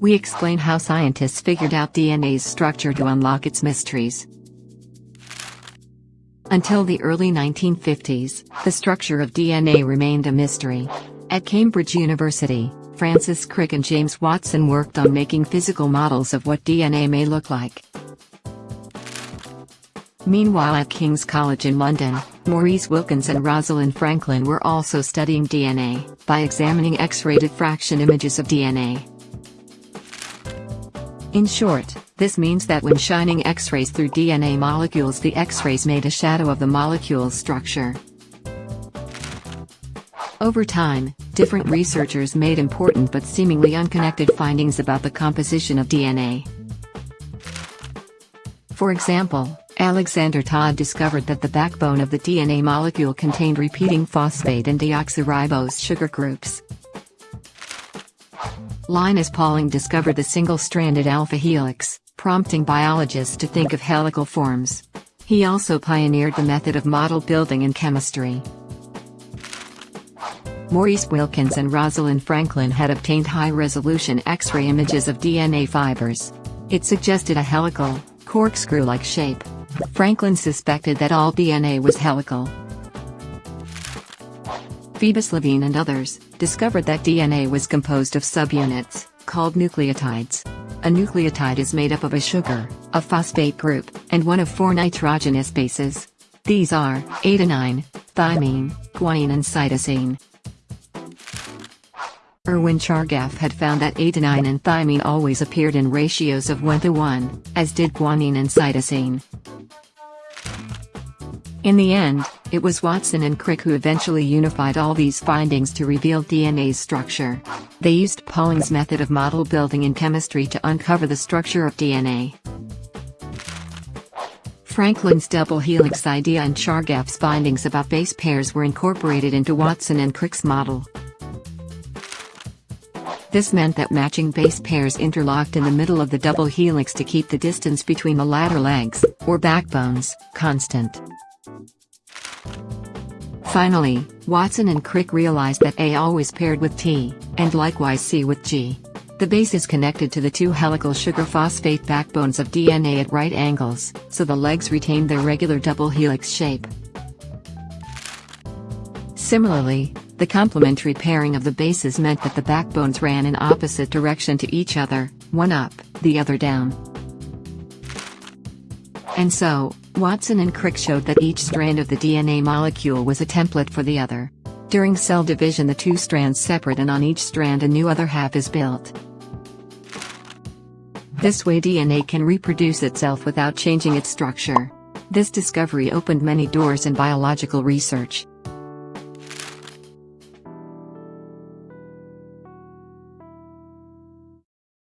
we explain how scientists figured out DNA's structure to unlock its mysteries. Until the early 1950s, the structure of DNA remained a mystery. At Cambridge University, Francis Crick and James Watson worked on making physical models of what DNA may look like. Meanwhile at King's College in London, Maurice Wilkins and Rosalind Franklin were also studying DNA, by examining X-ray diffraction images of DNA. In short, this means that when shining X-rays through DNA molecules the X-rays made a shadow of the molecule's structure. Over time, different researchers made important but seemingly unconnected findings about the composition of DNA. For example, Alexander Todd discovered that the backbone of the DNA molecule contained repeating phosphate and deoxyribose sugar groups. Linus Pauling discovered the single-stranded alpha helix, prompting biologists to think of helical forms. He also pioneered the method of model building in chemistry. Maurice Wilkins and Rosalind Franklin had obtained high-resolution X-ray images of DNA fibers. It suggested a helical, corkscrew-like shape. Franklin suspected that all DNA was helical. Phoebus Levene and others discovered that DNA was composed of subunits, called nucleotides. A nucleotide is made up of a sugar, a phosphate group, and one of four nitrogenous bases. These are adenine, thymine, guanine and cytosine. Erwin Chargaff had found that adenine and thymine always appeared in ratios of 1 to 1, as did guanine and cytosine. In the end, it was Watson and Crick who eventually unified all these findings to reveal DNA's structure. They used Pauling's method of model building in chemistry to uncover the structure of DNA. Franklin's double helix idea and Chargaff's findings about base pairs were incorporated into Watson and Crick's model. This meant that matching base pairs interlocked in the middle of the double helix to keep the distance between the ladder legs, or backbones, constant. Finally, Watson and Crick realized that A always paired with T, and likewise C with G. The base is connected to the two helical sugar phosphate backbones of DNA at right angles, so the legs retain their regular double helix shape. Similarly, the complementary pairing of the bases meant that the backbones ran in opposite direction to each other, one up, the other down. And so, Watson and Crick showed that each strand of the DNA molecule was a template for the other. During cell division the two strands separate and on each strand a new other half is built. This way DNA can reproduce itself without changing its structure. This discovery opened many doors in biological research.